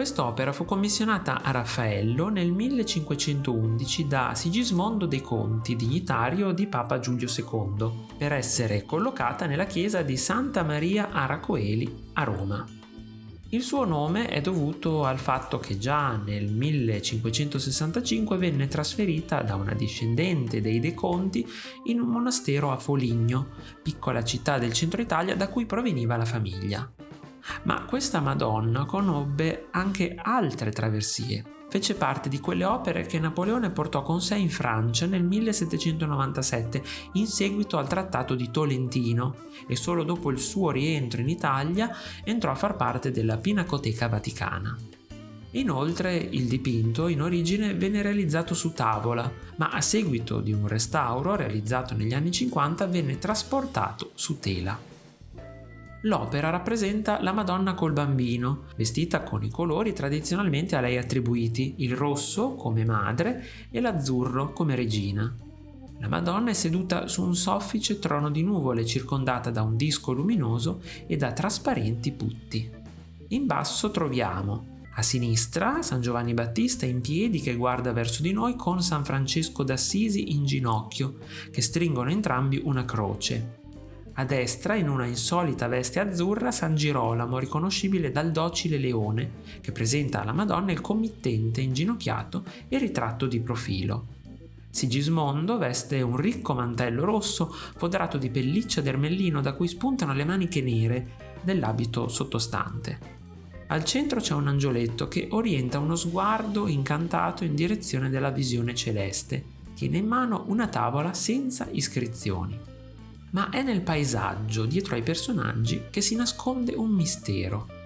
Quest'opera fu commissionata a Raffaello nel 1511 da Sigismondo dei Conti, dignitario di Papa Giulio II, per essere collocata nella chiesa di Santa Maria Aracoeli a Roma. Il suo nome è dovuto al fatto che già nel 1565 venne trasferita da una discendente dei De Conti in un monastero a Foligno, piccola città del centro Italia da cui proveniva la famiglia. Ma questa Madonna conobbe anche altre traversie. Fece parte di quelle opere che Napoleone portò con sé in Francia nel 1797 in seguito al trattato di Tolentino e solo dopo il suo rientro in Italia entrò a far parte della Pinacoteca Vaticana. Inoltre il dipinto in origine venne realizzato su tavola, ma a seguito di un restauro realizzato negli anni 50 venne trasportato su tela. L'opera rappresenta la Madonna col bambino, vestita con i colori tradizionalmente a lei attribuiti, il rosso come madre e l'azzurro come regina. La Madonna è seduta su un soffice trono di nuvole circondata da un disco luminoso e da trasparenti putti. In basso troviamo a sinistra San Giovanni Battista in piedi che guarda verso di noi con San Francesco d'Assisi in ginocchio, che stringono entrambi una croce. A destra, in una insolita veste azzurra, San Girolamo, riconoscibile dal docile leone, che presenta alla Madonna il committente inginocchiato e ritratto di profilo. Sigismondo veste un ricco mantello rosso foderato di pelliccia d'ermellino da cui spuntano le maniche nere dell'abito sottostante. Al centro c'è un angioletto che orienta uno sguardo incantato in direzione della visione celeste. Tiene in mano una tavola senza iscrizioni ma è nel paesaggio, dietro ai personaggi, che si nasconde un mistero.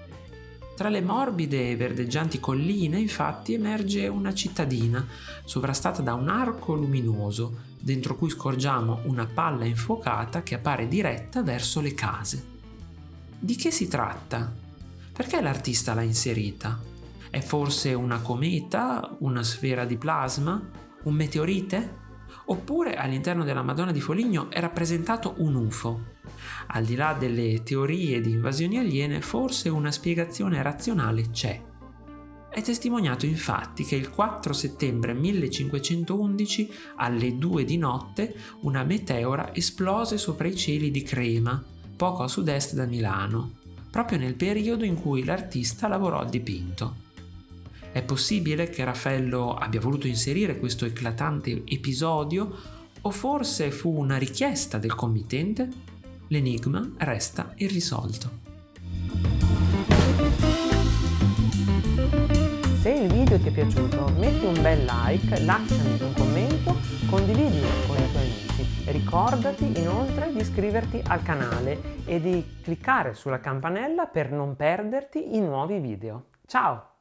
Tra le morbide e verdeggianti colline, infatti, emerge una cittadina, sovrastata da un arco luminoso, dentro cui scorgiamo una palla infuocata che appare diretta verso le case. Di che si tratta? Perché l'artista l'ha inserita? È forse una cometa, una sfera di plasma, un meteorite? Oppure all'interno della Madonna di Foligno è rappresentato un UFO. Al di là delle teorie di invasioni aliene, forse una spiegazione razionale c'è. È testimoniato infatti che il 4 settembre 1511 alle 2 di notte una meteora esplose sopra i cieli di Crema, poco a sud-est da Milano, proprio nel periodo in cui l'artista lavorò al dipinto. È possibile che Raffaello abbia voluto inserire questo eclatante episodio o forse fu una richiesta del committente? L'enigma resta irrisolto. Se il video ti è piaciuto metti un bel like, lasciami un commento, condividilo con i tuoi amici. Ricordati inoltre di iscriverti al canale e di cliccare sulla campanella per non perderti i nuovi video. Ciao!